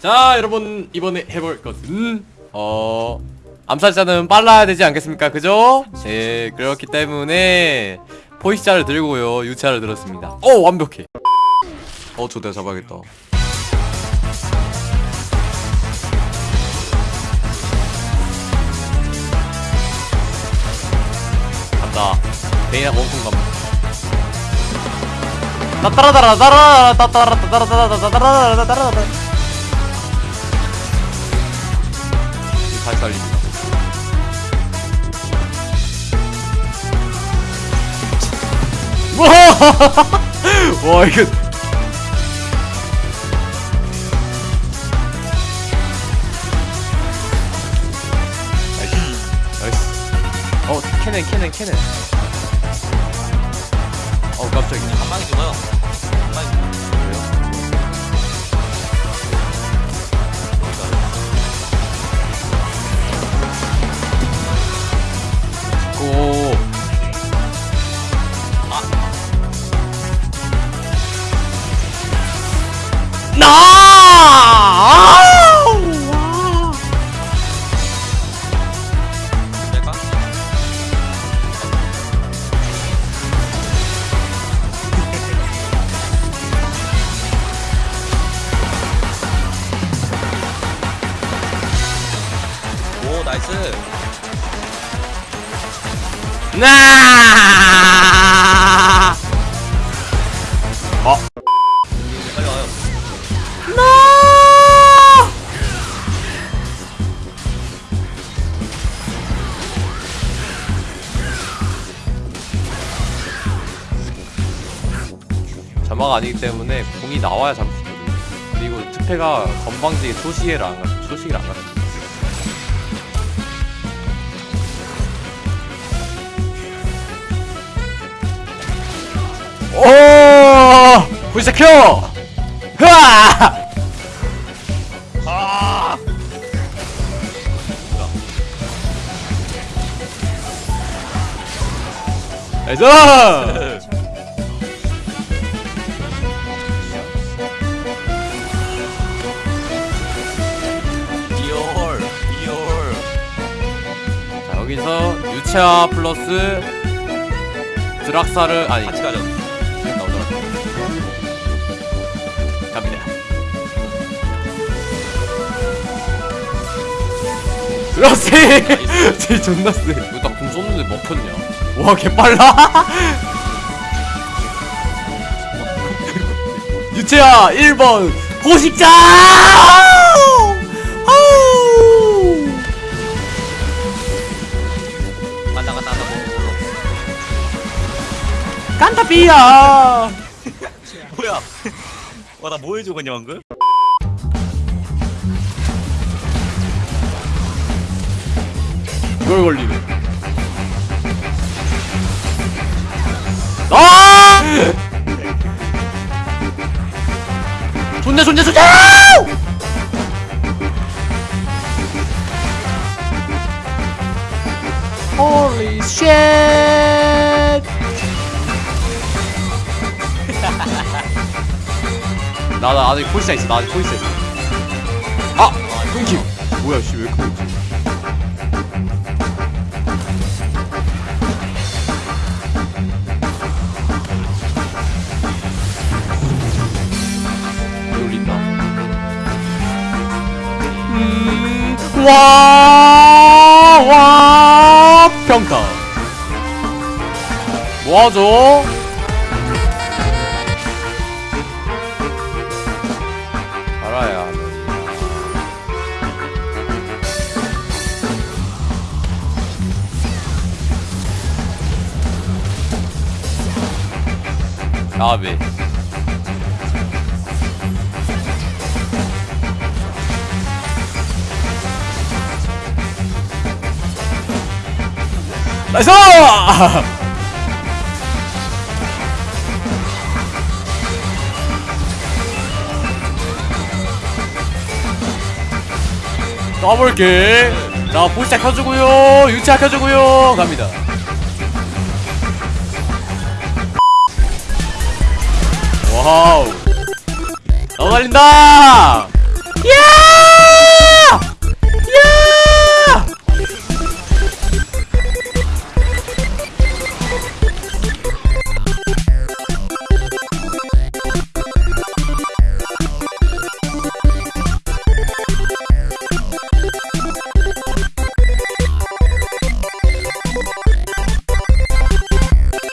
자 여러분 이번에 해볼 것은 어 암살자는 빨라야 되지 않겠습니까? 그죠? 네 그렇기 때문에 포식자를 들고요. 유차를 들었습니다. 어 완벽해. 어 저대가 잡아야겠다 간다 베이나 원콩 간다 따따라따라따라 따따라 따라따라따라따라따라따라 다시 달립니다 와! 와, 이거. 나이스 나이스 어 캐넨 캐넨 캐넨 어 깜짝이야 방에 죽어요. 그래요? 고 나! 오 나이스. 나! 어? 빨리 와요. 나! 자막 아니기 때문에 공이 나와야 잡을 수 있거든요. 그리고 특패가 건방지게 소시계를 안 가, 소시계를 안 가요. 오! 불사 켜! 흐아! 아. 나이스! 자, 여기서 유채화 플러스 드락사를 아니 같이 가죠. 그렇지! 쟤 존나 세. 이거 나공 쏘는데 먹혔냐? 와, 개 빨라! 유채야 1번 호식자! 아우! 간다 간다 간다. 깐타비야! 뭐야? 와 나 뭐 해줘 그냥 방금? 이걸 걸리네. 아! 존내 존내 존내! Holy! 나, 나 아직 포지션 있어. 나 아직 포지션 있어. 아! 끊김! 뭐야, 씨, 왜 없지? 음, 와, 와, 평타. 뭐하죠? 알아야 하는. 나비. 나이스! 더블킬. 자 보시차 켜주고요. 유치 켜주고요. 갑니다. 와우. 넘어갈린다!